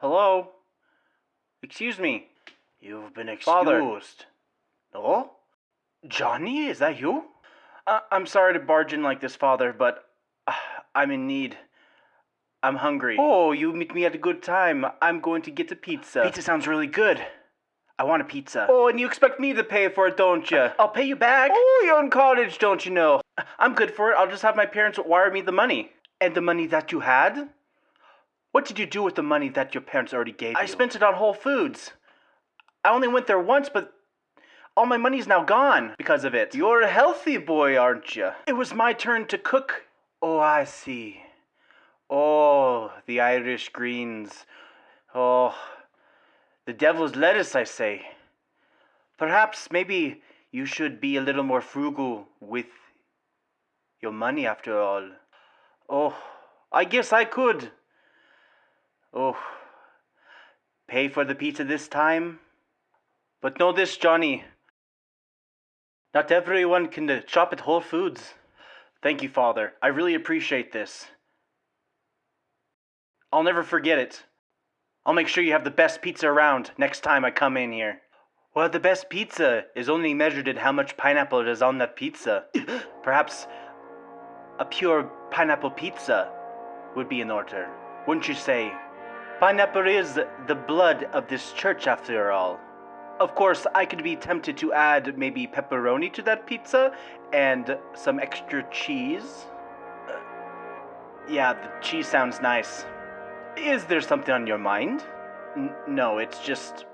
Hello? Excuse me. You've been excused. Father. No? Johnny, is that you? Uh, I'm sorry to barge in like this, Father, but uh, I'm in need. I'm hungry. Oh, you meet me at a good time. I'm going to get a pizza. Pizza sounds really good. I want a pizza. Oh, and you expect me to pay for it, don't you? I'll pay you back. Oh, you're in college, don't you know? I'm good for it. I'll just have my parents wire me the money. And the money that you had? What did you do with the money that your parents already gave I you? I spent it on Whole Foods. I only went there once, but all my money's now gone because of it. You're a healthy boy, aren't you? It was my turn to cook. Oh, I see. Oh, the Irish greens. Oh, the devil's lettuce, I say. Perhaps maybe you should be a little more frugal with your money after all. Oh, I guess I could. Oh, pay for the pizza this time? But know this, Johnny. Not everyone can uh, shop at Whole Foods. Thank you, Father. I really appreciate this. I'll never forget it. I'll make sure you have the best pizza around next time I come in here. Well, the best pizza is only measured in how much pineapple is on that pizza. Perhaps a pure pineapple pizza would be in order, wouldn't you say? Pineapple is the blood of this church, after all. Of course, I could be tempted to add maybe pepperoni to that pizza and some extra cheese. Uh, yeah, the cheese sounds nice. Is there something on your mind? N- no, it's just.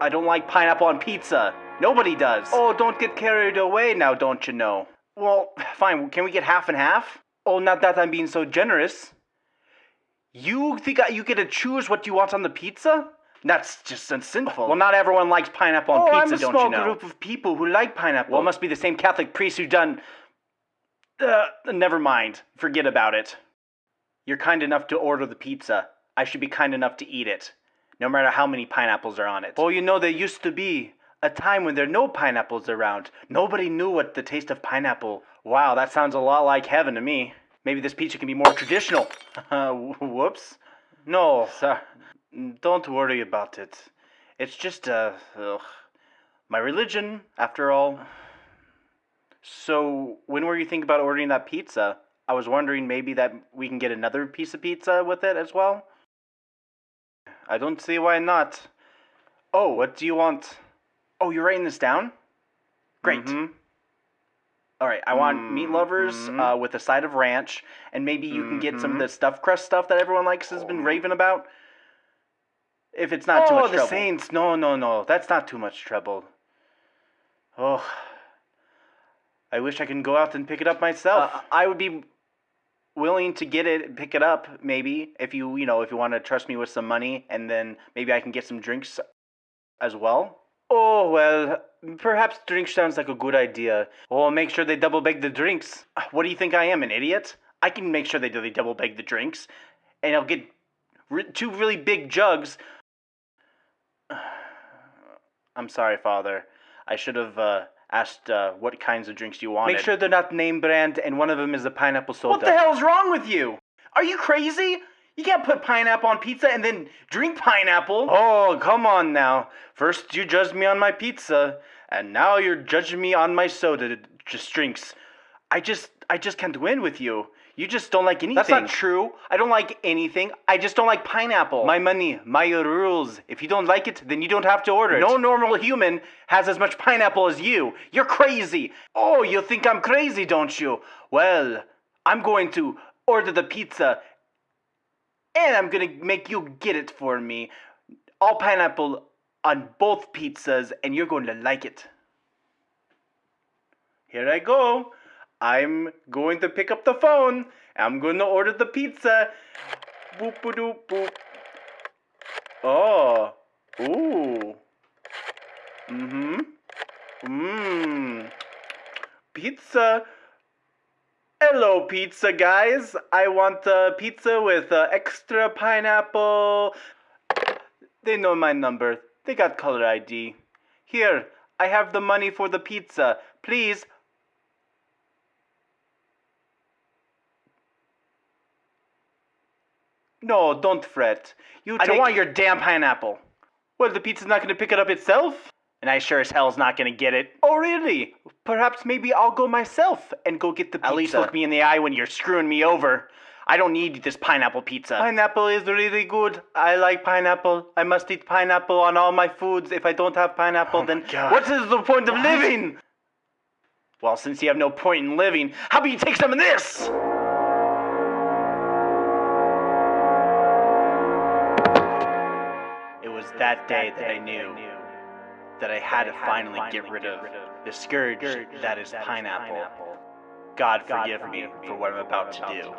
I don't like pineapple on pizza. Nobody does. Oh, don't get carried away now, don't you know? Well, fine. Can we get half and half? Oh, not that I'm being so generous. You think I, you get to choose what you want on the pizza? That's just sinful. Well, not everyone likes pineapple on oh, pizza, I'm a don't small you know? group of people who like pineapple. Well, it must be the same Catholic priest who done. Uh, never mind. Forget about it. You're kind enough to order the pizza. I should be kind enough to eat it, no matter how many pineapples are on it. Oh, you know, there used to be a time when there were no pineapples around. Nobody knew what the taste of pineapple. Wow, that sounds a lot like heaven to me. Maybe this pizza can be more traditional. Whoops. No, sir. Don't worry about it. It's just, uh, ugh, my religion, after all. So, when were you thinking about ordering that pizza? I was wondering maybe that we can get another piece of pizza with it as well. I don't see why not. Oh, what do you want? Oh, you're writing this down? Great. Mhm. All right, I want meat lovers Mhm. uh, with a side of ranch, and maybe you can get some of Mhm. the stuffed crust stuff that everyone likes has been raving about. If it's not too oh, much the trouble. Saints. No, no, no. That's not too much trouble. Oh, I wish I can go out and pick it up myself. Uh, I would be willing to get it, pick it up, maybe if you, you know, if you want to trust me with some money, and then maybe I can get some drinks as well. Oh, well, perhaps drink sounds like a good idea. Oh, make sure they double bag the drinks. What do you think I am, an idiot? I can make sure they do they double bag the drinks, and I'll get re- two really big jugs. I'm sorry, Father. I should have uh, asked uh, what kinds of drinks you wanted. Make sure they're not name brand, and one of them is a pineapple soda. What the hell's wrong with you? Are you crazy? You can't put pineapple on pizza and then drink pineapple. Oh, come on now. First you judged me on my pizza, and now you're judging me on my soda just drinks. I just I just can't win with you. You just don't like anything. That's not true. I don't like anything. I just don't like pineapple. My money, my rules. If you don't like it, then you don't have to order it. no normal human has as much pineapple as you. You're crazy. Oh, you think I'm crazy, don't you? Well, I'm going to order the pizza, and I'm gonna make you get it for me. All pineapple on both pizzas, and you're going to like it. Here I go. I'm going to pick up the phone. I'm going to order the pizza. Boop a doop boop. Oh. Ooh. Mm-hmm. Mmm. Pizza. Hello, pizza guys. I want a pizza with uh, extra pineapple. They know my number. They got color ID. Here, I have the money for the pizza. Please. No, don't fret. You I don't want your damn pineapple. Well, the pizza's not going to pick it up itself. And I sure as hell's not gonna get it. Oh, really? Perhaps maybe I'll go myself and go get the pizza. At least look me in the eye when you're screwing me over. I don't need this pineapple pizza. Pineapple is really good. I like pineapple. I must eat pineapple on all my foods. If I don't have pineapple, Oh then what is the point of What? living? well, since you have no point in living, how about you take some of this? It was that day that I knew that I had to finally get rid of the scourge that is pineapple. God forgive me for what I'm about to do.